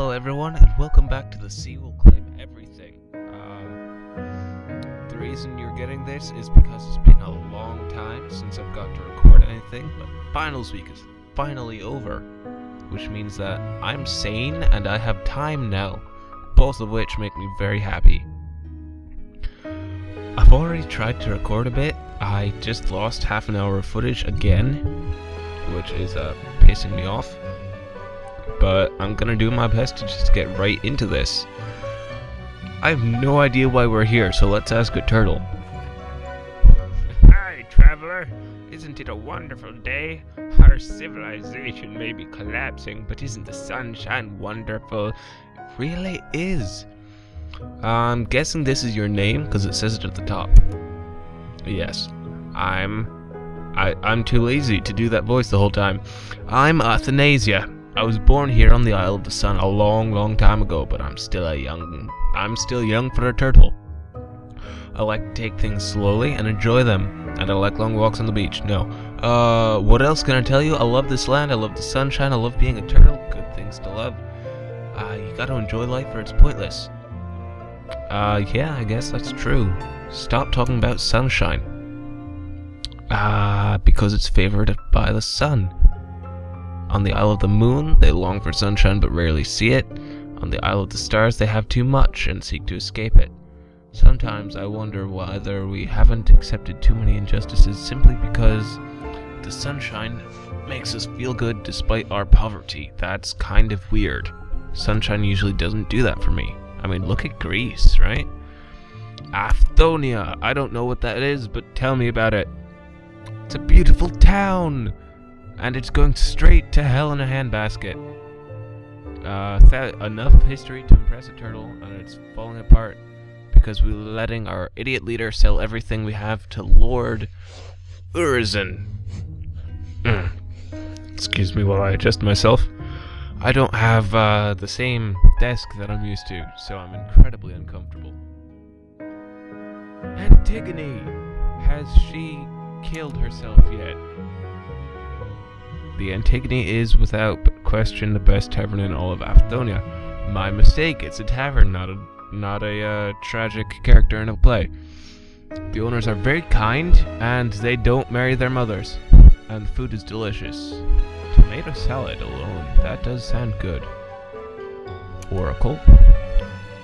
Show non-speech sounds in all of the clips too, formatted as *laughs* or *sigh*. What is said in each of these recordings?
Hello, everyone, and welcome back to the Sea Will Claim Everything. Um, the reason you're getting this is because it's been a long time since I've got to record anything, but finals week is finally over, which means that I'm sane and I have time now, both of which make me very happy. I've already tried to record a bit. I just lost half an hour of footage again, which is uh, pissing me off but I'm gonna do my best to just get right into this. I have no idea why we're here, so let's ask a turtle. Hi, traveler. Isn't it a wonderful day? Our civilization may be collapsing, but isn't the sunshine wonderful? It really is. I'm guessing this is your name because it says it at the top. Yes, I'm. I, I'm too lazy to do that voice the whole time. I'm Athanasia. I was born here on the Isle of the Sun a long, long time ago, but I'm still a young... I'm still young for a turtle. I like to take things slowly and enjoy them, and I like long walks on the beach. No. Uh, what else can I tell you? I love this land, I love the sunshine, I love being a turtle. Good things to love. Uh, you gotta enjoy life or it's pointless. Uh, yeah, I guess that's true. Stop talking about sunshine. Ah, uh, because it's favored by the sun. On the Isle of the Moon, they long for sunshine but rarely see it. On the Isle of the Stars, they have too much and seek to escape it. Sometimes I wonder whether we haven't accepted too many injustices simply because the sunshine makes us feel good despite our poverty. That's kind of weird. Sunshine usually doesn't do that for me. I mean, look at Greece, right? Afthonia! I don't know what that is, but tell me about it. It's a beautiful town! And it's going straight to hell in a handbasket. Uh, enough history to impress a turtle, and it's falling apart because we're letting our idiot leader sell everything we have to Lord Urizen. Mm. *clears throat* Excuse me while I adjust myself. I don't have uh, the same desk that I'm used to, so I'm incredibly uncomfortable. Antigone! Has she killed herself yet? The Antigone is, without question, the best tavern in all of Afthonia. My mistake, it's a tavern, not a not a uh, tragic character in a play. The owners are very kind, and they don't marry their mothers. And the food is delicious. Tomato salad alone, that does sound good. Oracle,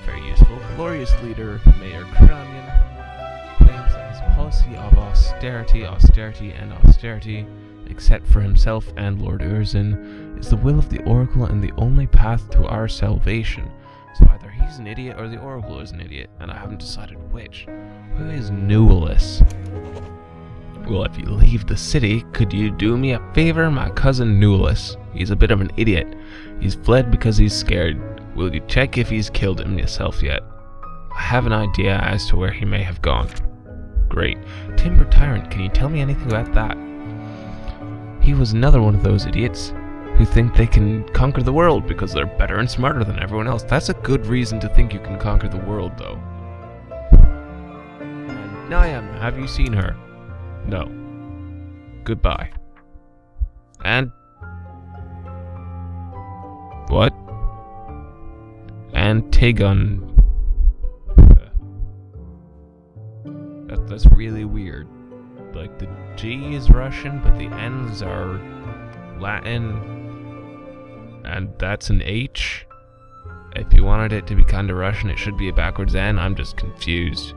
very useful. Glorious leader, Mayor Cranion, claims his policy of austerity, austerity, and austerity except for himself and Lord Urizen, is the will of the Oracle and the only path to our salvation. So either he's an idiot or the Oracle is an idiot, and I haven't decided which. Who is Newellus? Well, if you leave the city, could you do me a favor? My cousin Newellus. He's a bit of an idiot. He's fled because he's scared. Will you check if he's killed himself yet? I have an idea as to where he may have gone. Great. Timber Tyrant, can you tell me anything about that? He was another one of those idiots who think they can conquer the world because they're better and smarter than everyone else. That's a good reason to think you can conquer the world, though. And have you seen her? No. Goodbye. And... What? Antigon. That, that's really weird like the G is Russian, but the N's are Latin, and that's an H. If you wanted it to be kind of Russian, it should be a backwards N. I'm just confused.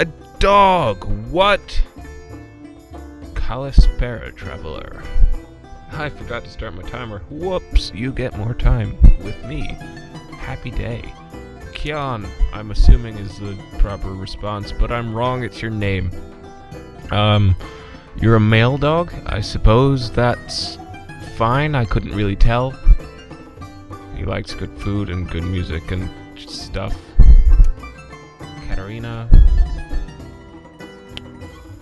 A dog! What? Kalispera, traveler. I forgot to start my timer. Whoops, you get more time with me. Happy day. Kian, I'm assuming is the proper response, but I'm wrong, it's your name. Um, you're a male dog? I suppose that's fine, I couldn't really tell. He likes good food and good music and stuff. Katarina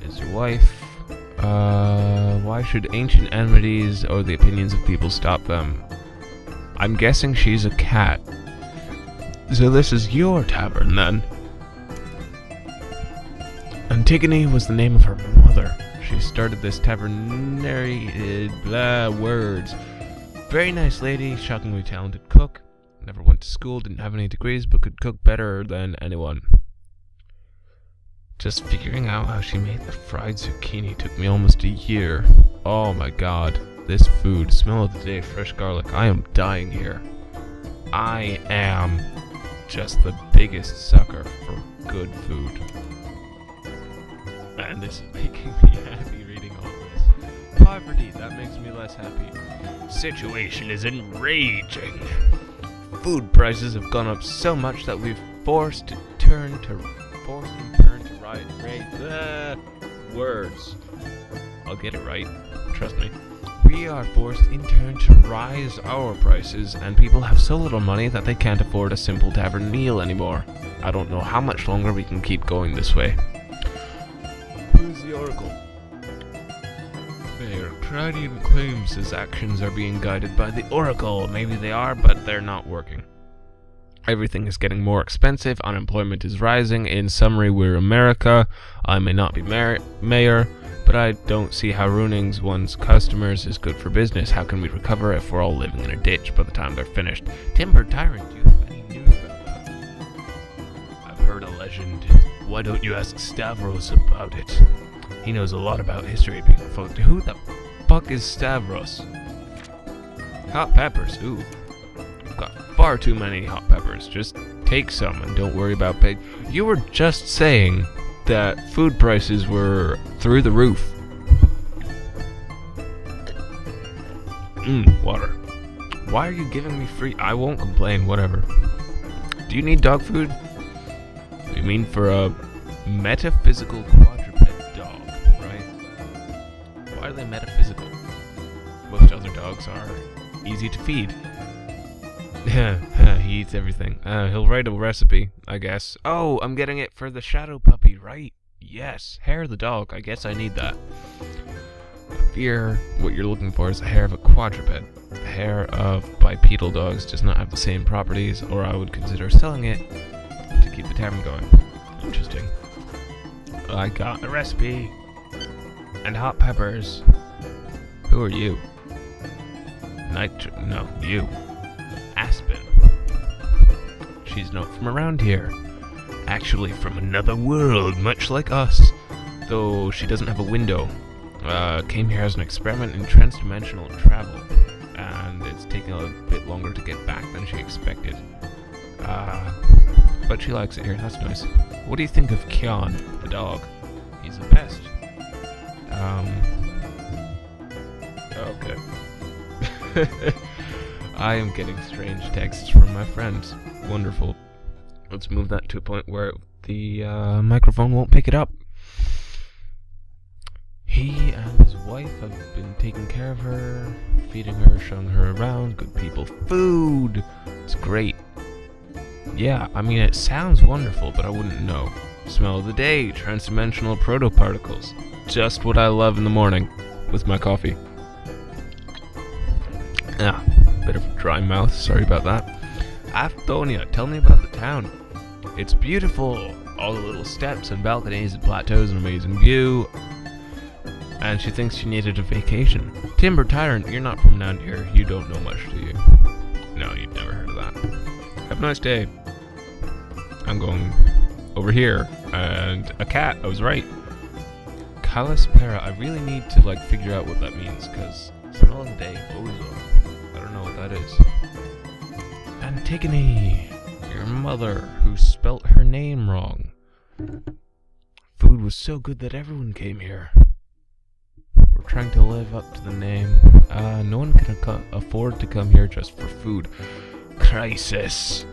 is your wife. Uh, why should ancient enmities or the opinions of people stop them? I'm guessing she's a cat. So this is your tavern, then? Antigone was the name of her mother. She started this tavernary... Uh, blah, words. Very nice lady, shockingly talented cook. Never went to school, didn't have any degrees, but could cook better than anyone. Just figuring out how she made the fried zucchini took me almost a year. Oh my god. This food, smell of the day, fresh garlic. I am dying here. I am just the biggest sucker for good food. And this is making me happy reading all this. Poverty, that makes me less happy. Situation is enraging. Food prices have gone up so much that we've forced to turn to forced to turn to raise uh, words. I'll get it right. Trust me. We are forced in turn to rise our prices, and people have so little money that they can't afford a simple tavern meal anymore. I don't know how much longer we can keep going this way. Who's the Oracle? Mayor Cranion claims his actions are being guided by the Oracle. Maybe they are, but they're not working. Everything is getting more expensive, unemployment is rising. In summary, we're America. I may not be mayor, mayor but I don't see how ruining one's customers is good for business. How can we recover if we're all living in a ditch by the time they're finished? Timber Tyrant, do you have any news about that? I've heard a legend. Why don't you ask Stavros about it? He knows a lot about history. Being a People, who the fuck is Stavros? Hot peppers, ooh. I've got far too many hot peppers. Just take some and don't worry about pay. You were just saying that food prices were through the roof. Mmm, water. Why are you giving me free? I won't complain, whatever. Do you need dog food? You mean for a metaphysical quadruped dog, right? Why are they metaphysical? Most other dogs are easy to feed. *laughs* he eats everything. Uh, he'll write a recipe, I guess. Oh, I'm getting it for the shadow puppy, right? Yes, hair of the dog. I guess I need that. I fear what you're looking for is the hair of a quadruped. The hair of bipedal dogs does not have the same properties, or I would consider selling it to keep the tavern going. Interesting. I got the recipe. And hot peppers. Who are you? Nitro- no, you. Aspen. She's not from around here. Actually, from another world, much like us. Though she doesn't have a window. Uh, came here as an experiment in transdimensional travel. And it's taken a bit longer to get back than she expected. Uh, but she likes it here, that's nice. What do you think of Kion, the dog? He's the best. Um... Okay. *laughs* I am getting strange texts from my friends. Wonderful. Let's move that to a point where the uh, microphone won't pick it up. He and his wife have been taking care of her, feeding her, showing her around, good people, food. It's great. Yeah, I mean, it sounds wonderful, but I wouldn't know. Smell of the day, transdimensional protoparticles. Just what I love in the morning with my coffee. Yeah, Bit of dry mouth, sorry about that. Afthonia, tell me about the town. It's beautiful. All the little steps and balconies and plateaus and amazing view. And she thinks she needed a vacation. Timber Tyrant, you're not from down here. You don't know much, do you? No, you've never heard of that. Have a nice day. I'm going over here. And a cat, I was right. Kalispera, I really need to like figure out what that means, because smell of the day, always I don't know what that is. Antigone, your mother, who spelt her name wrong. Food was so good that everyone came here. We're trying to live up to the name. Uh, no one can afford to come here just for food. Crisis.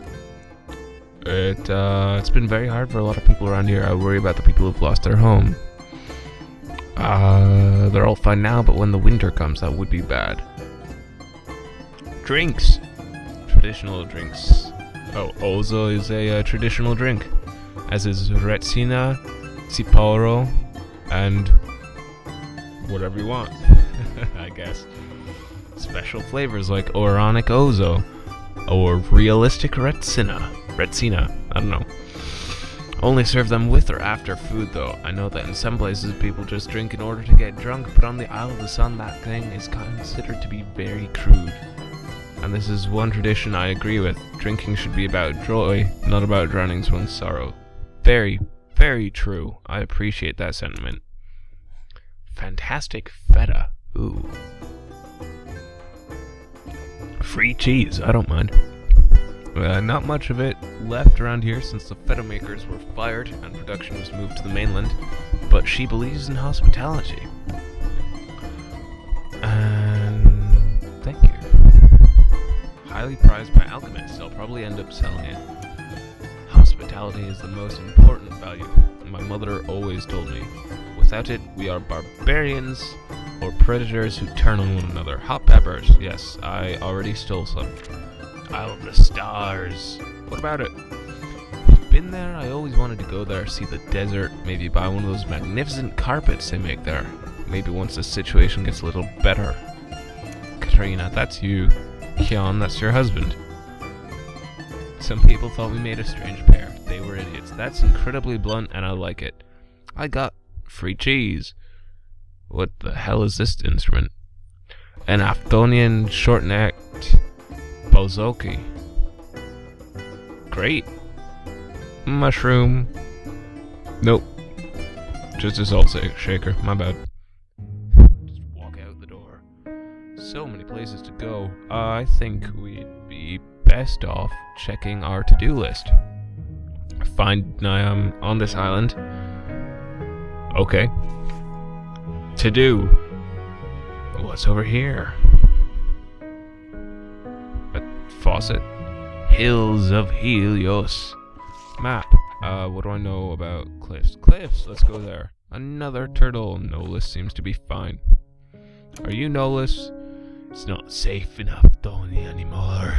It, uh, it's been very hard for a lot of people around here. I worry about the people who've lost their home. Uh, they're all fine now, but when the winter comes, that would be bad. Drinks. Traditional drinks. Oh, Ouzo is a uh, traditional drink, as is Retsina, Tsipouro, and whatever you want, *laughs* I guess. Special flavors like Oronic Ouzo, or Realistic Retsina. Retsina, I don't know. Only serve them with or after food though. I know that in some places people just drink in order to get drunk, but on the Isle of the Sun that thing is considered to be very crude. And this is one tradition I agree with. Drinking should be about joy, not about drowning one's sorrow. Very, very true. I appreciate that sentiment. Fantastic feta. Ooh. Free cheese, I don't mind. Uh, not much of it left around here since the feta makers were fired and production was moved to the mainland, but she believes in hospitality. And Highly prized by alchemists, I'll probably end up selling it. Hospitality is the most important value, my mother always told me. Without it, we are barbarians or predators who turn on one another. Hot peppers, yes, I already stole some. Isle of the Stars. What about it? Been there, I always wanted to go there, see the desert, maybe buy one of those magnificent carpets they make there. Maybe once the situation gets a little better. Katrina, that's you. Kion, that's your husband. Some people thought we made a strange pair. They were idiots. That's incredibly blunt, and I like it. I got free cheese. What the hell is this instrument? An Afthonian short-necked bouzouki. Great. Mushroom. Nope. Just a salt shaker. My bad. So many places to go. I think we'd be best off checking our to-do list. Find um on this island. Okay. To do. What's over here? A faucet. Hills of Helios. Map. Uh, what do I know about cliffs? Cliffs, let's go there. Another turtle. Nolus seems to be fine. Are you Nolus? It's not safe enough, Tony, anymore.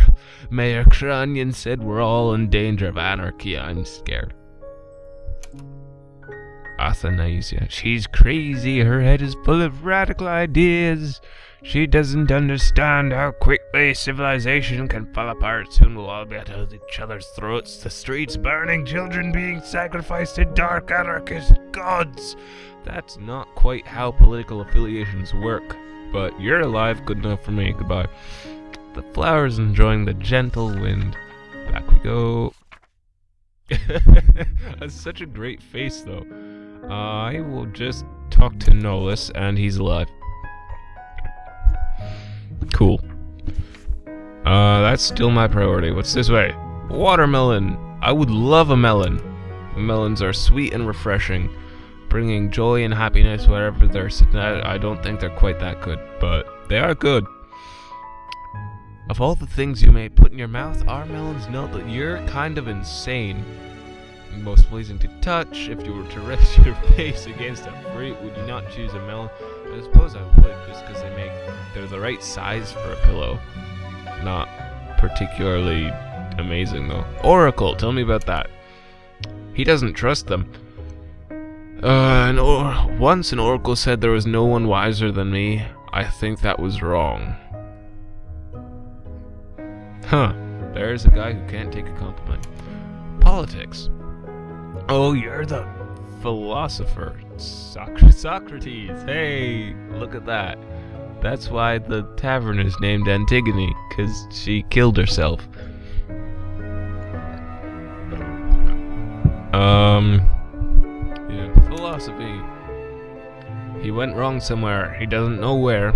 Mayor Cranion said we're all in danger of anarchy. I'm scared. Athanasia. She's crazy. Her head is full of radical ideas. She doesn't understand how quickly civilization can fall apart. Soon we'll all be at each other's throats. The streets burning, children being sacrificed to dark anarchist gods. That's not quite how political affiliations work. But you're alive, good enough for me. Goodbye. The flowers enjoying the gentle wind. Back we go. *laughs* That's such a great face, though. I will just talk to Nolus, and he's alive. Cool. Uh, that's still my priority. What's this way? Watermelon! I would love a melon. Melons are sweet and refreshing, bringing joy and happiness wherever they're sitting. I don't think they're quite that good, but they are good. Of all the things you may put in your mouth, our melons know that you're kind of insane most pleasing to touch. If you were to rest *laughs* your face against a fruit, would you not choose a melon? I suppose I would, just because they make they're the right size for a pillow. Not particularly amazing though. Oracle, tell me about that. He doesn't trust them. Uh, an or once an oracle said there was no one wiser than me. I think that was wrong. Huh. There's a guy who can't take a compliment. Politics. Oh, you're the philosopher. Soc Socrates. Hey, look at that. That's why the tavern is named Antigone, because she killed herself. Um, philosophy. He went wrong somewhere. He doesn't know where.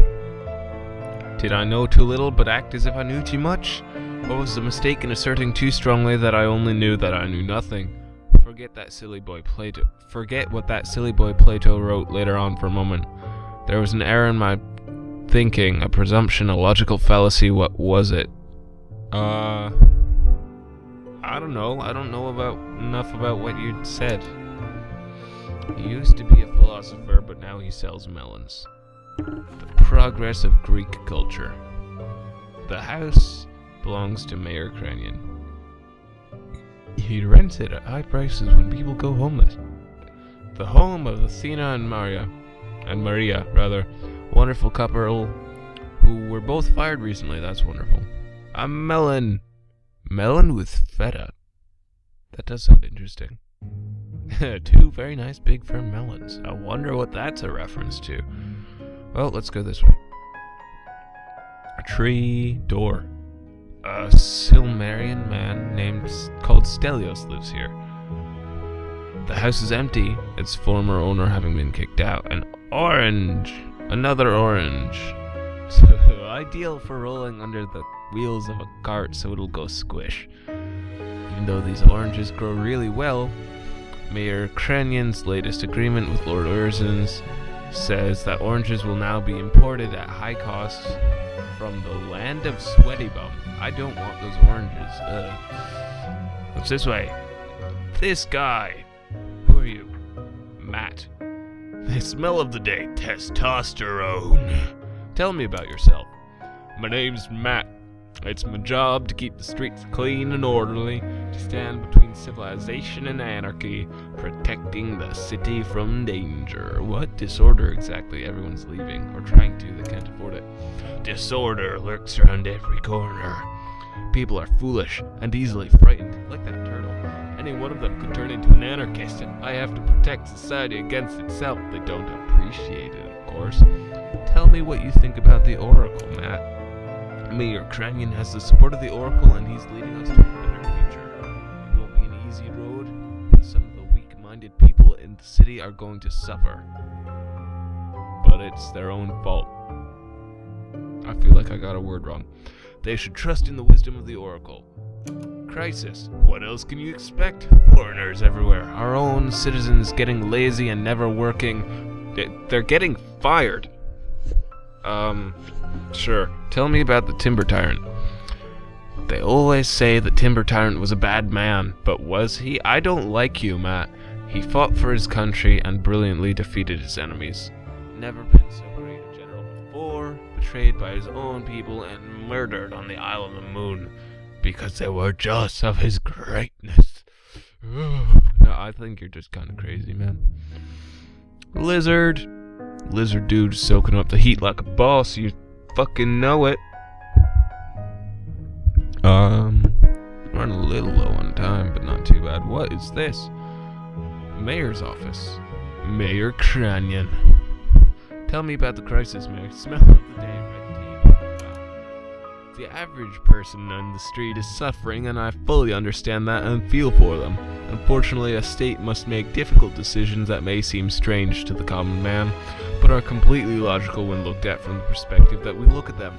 Did I know too little but act as if I knew too much? Or was the mistake in asserting too strongly that I only knew that I knew nothing? Forget that silly boy Plato. Forget what that silly boy Plato wrote later on for a moment. There was an error in my thinking, a presumption, a logical fallacy. What was it? Uh, I don't know. I don't know about enough about what you said. He used to be a philosopher, but now he sells melons. The progress of Greek culture. The house belongs to Mayor Cranion. He rents it at high prices when people go homeless. The home of Athena and Maria, and Maria, rather, wonderful couple who were both fired recently. That's wonderful. A melon. Melon with feta. That does sound interesting. *laughs* Two very nice big firm melons. I wonder what that's a reference to. Well, let's go this way. A tree door. A Silmarian man named called Stelios lives here. The house is empty, its former owner having been kicked out. An orange! Another orange. So, *laughs* ideal for rolling under the wheels of a cart so it'll go squish. Even though these oranges grow really well, Mayor Cranion's latest agreement with Lord Urizen's says that oranges will now be imported at high costs from the land of Sweaty Bum. I don't want those oranges. Ugh. What's this way? This guy. Who are you? Matt. The smell of the day, testosterone. Tell me about yourself. My name's Matt. It's my job to keep the streets clean and orderly, to stand between civilization and anarchy, protecting the city from danger. What disorder exactly? Everyone's leaving, or trying to, they can't afford it. Disorder lurks around every corner. People are foolish and easily frightened, like that turtle. Any one of them could turn into an anarchist, and I have to protect society against itself. They don't appreciate it, of course. Tell me what you think about the Oracle, Matt. Mayor Cranion has the support of the Oracle, and he's leading the city are going to suffer. But it's their own fault. I feel like I got a word wrong. They should trust in the wisdom of the Oracle. Crisis. What else can you expect? Foreigners everywhere. Our own citizens getting lazy and never working. They- They're getting fired. Um, sure. Tell me about the Timber Tyrant. They always say the Timber Tyrant was a bad man, but was he? I don't like you, Matt. He fought for his country and brilliantly defeated his enemies. Never been so great a general before, betrayed by his own people and murdered on the Isle of the Moon because they were jealous of his greatness. *sighs* no, I think you're just kind of crazy, man. Lizard. Lizard dude soaking up the heat like a boss. You fucking know it. Um, running a little low on time, but not too bad. What is this? Mayor's office. Mayor Cranion. Tell me about the crisis, Mayor. *laughs* Smell of the day, red. The average person on the street is suffering, and I fully understand that and feel for them. Unfortunately, a state must make difficult decisions that may seem strange to the common man, but are completely logical when looked at from the perspective that we look at them.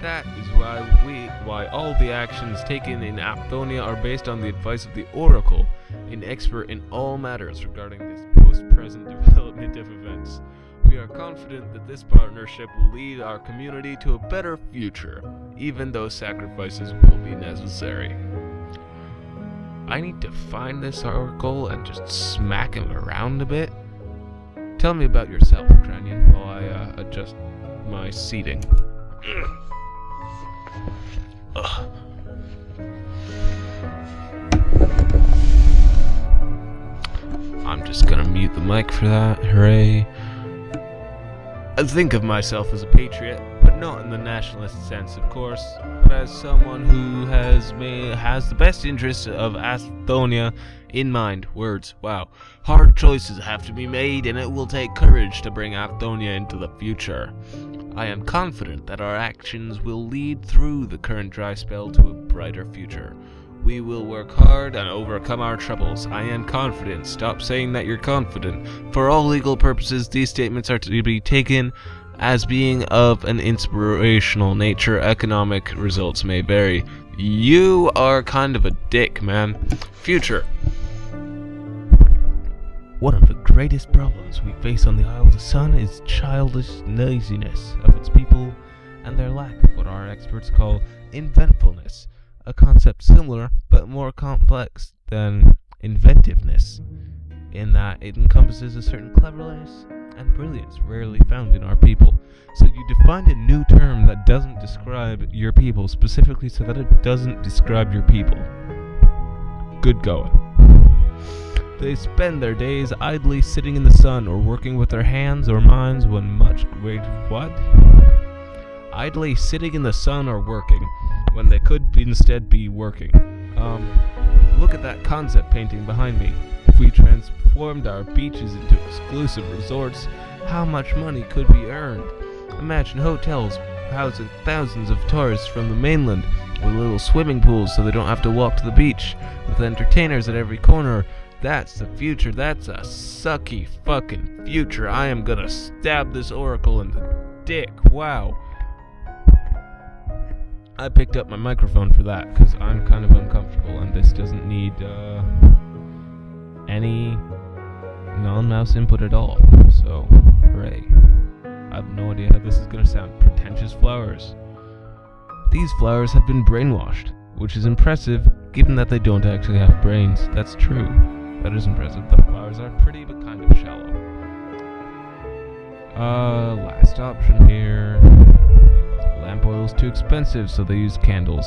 That is why we, why all the actions taken in Afthonia are based on the advice of the Oracle, an expert in all matters regarding this post-present *laughs* development of events. We are confident that this partnership will lead our community to a better future, even though sacrifices will be necessary. I need to find this Oracle and just smack him around a bit. Tell me about yourself, Cranion, while I uh, adjust my seating. *clears throat* I'm just gonna mute the mic for that. Hooray. I think of myself as a patriot, but not in the nationalist sense, of course, but as someone who has has the best interests of Afthonia in mind. Words, wow. Hard choices have to be made, and it will take courage to bring Afthonia into the future. I am confident that our actions will lead through the current dry spell to a brighter future. We will work hard and overcome our troubles. I am confident. Stop saying that you're confident. For all legal purposes, these statements are to be taken as being of an inspirational nature. Economic results may vary. You are kind of a dick, man. Future. One of the greatest problems we face on the Isle of the Sun is childish laziness of its people and their lack of what our experts call inventfulness, a concept similar but more complex than inventiveness, in that it encompasses a certain cleverness and brilliance rarely found in our people. So you defined a new term that doesn't describe your people specifically so that it doesn't describe your people. Good going. They spend their days idly sitting in the sun or working with their hands or minds when much wait what? Idly sitting in the sun or working when they could instead be working. Um look at that concept painting behind me. If we transformed our beaches into exclusive resorts, how much money could be earned? Imagine hotels housing thousands of tourists from the mainland with little swimming pools so they don't have to walk to the beach, with entertainers at every corner. That's the future. That's a sucky fucking future. I am gonna stab this oracle in the dick. Wow. I picked up my microphone for that because I'm kind of uncomfortable and this doesn't need uh, any non-mouse input at all. So, hooray. I have no idea how this is going to sound. Pretentious flowers. These flowers have been brainwashed, which is impressive given that they don't actually have brains. That's true. That is impressive. The flowers are pretty but kind of shallow. Uh, last option here. Lamp oil is too expensive, so they use candles.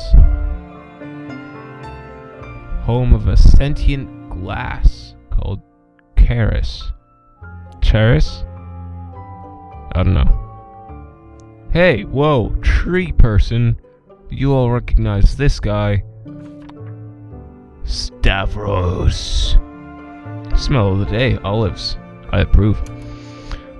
Home of a sentient glass called Charis. Charis? I don't know. Hey, whoa, tree person. You all recognize this guy. Stavros. Smell of the day, olives. I approve.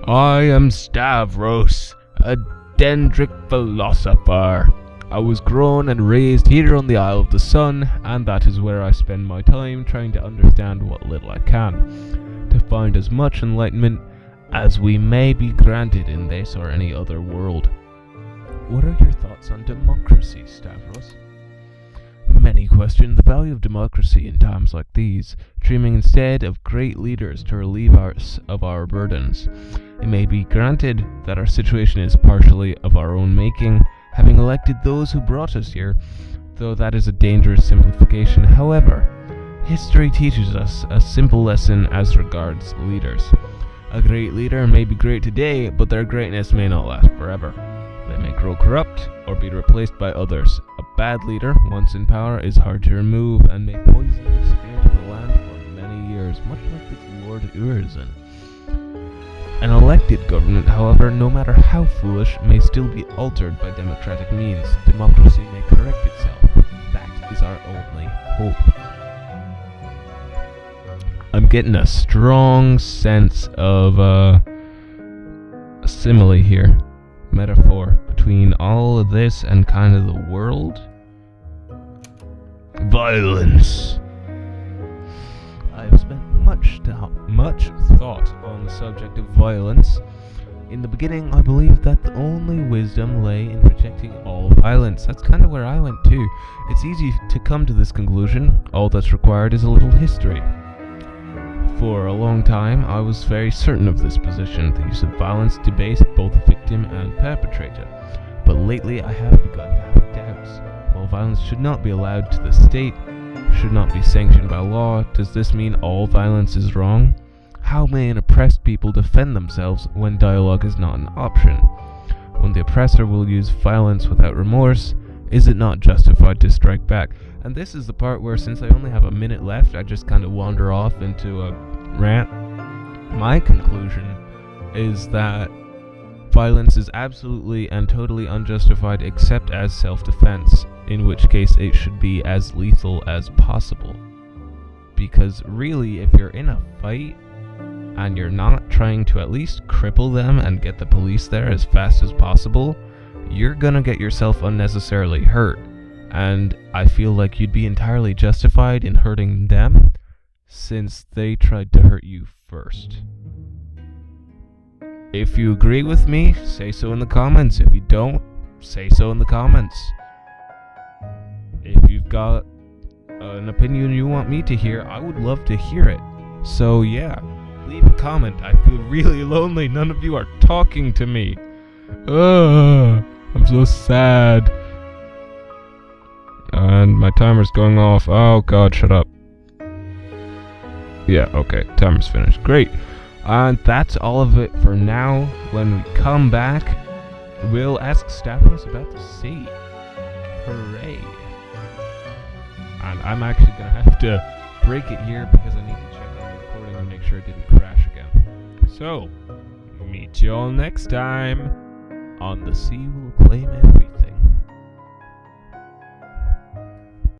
I am Stavros, a dendric philosopher. I was grown and raised here on the Isle of the Sun, and that is where I spend my time trying to understand what little I can, to find as much enlightenment as we may be granted in this or any other world. What are your thoughts on democracy, Stavros? Many question the value of democracy in times like these, dreaming instead of great leaders to relieve us of our burdens. It may be granted that our situation is partially of our own making, having elected those who brought us here, though that is a dangerous simplification. However, history teaches us a simple lesson as regards leaders. A great leader may be great today, but their greatness may not last forever. They may grow corrupt or be replaced by others. Bad leader, once in power, is hard to remove and may poison the spirit of the land for many years, much like this Lord Urizen. An elected government, however, no matter how foolish, may still be altered by democratic means. Democracy may correct itself. That is our only hope. I'm getting a strong sense of uh, a simile here, metaphor between all of this and kind of the world. Violence. I've spent much much thought on the subject of violence. In the beginning, I believed that the only wisdom lay in rejecting all violence. That's kind of where I went too. It's easy to come to this conclusion. All that's required is a little history. For a long time, I was very certain of this position. The use of violence debased both the victim and perpetrator. But lately, I have begun to have doubts. While violence should not be allowed to the state, should not be sanctioned by law, does this mean all violence is wrong? How may an oppressed people defend themselves when dialogue is not an option? When the oppressor will use violence without remorse, is it not justified to strike back? And this is the part where, since I only have a minute left, I just kind of wander off into a rant. My conclusion is that violence is absolutely and totally unjustified except as self defense, in which case it should be as lethal as possible. Because really, if you're in a fight and you're not trying to at least cripple them and get the police there as fast as possible, you're gonna get yourself unnecessarily hurt. And I feel like you'd be entirely justified in hurting them since they tried to hurt you first. If you agree with me, say so in the comments. If you don't, say so in the comments. If you've got an opinion you want me to hear, I would love to hear it. So, yeah, leave a comment. I feel really *laughs* lonely. None of you are talking to me. Ugh, I'm so sad. And my timer's going off. Oh god, shut up. Yeah, okay, timer's finished. Great. And that's all of it for now. When we come back, we'll ask Stavros about the sea. Hooray. And I'm actually gonna have to break it here because I need to check on the recording and make sure it didn't crash again. So, meet you all next time on The Sea Will Claim Everything.